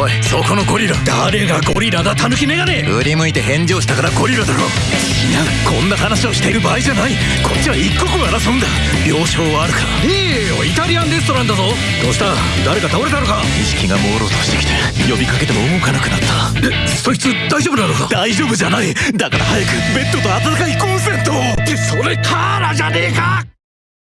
おいそこのゴリラ。誰がゴリラだ？タヌキメガネ。振り向いて返事をしたからゴリラだろ。いやこんな話をしている場合じゃない。こっちは一刻を争うんだ。病床はあるか。いいよイタリアンレストランだぞ。どうした？誰か倒れたのか？意識が朦朧としてきて。呼びかけても動かなくなった。えそいつ大丈夫なのか？大丈夫じゃない。だから早くベッドと温かいコンセントを。ってそれカーラじゃねえか！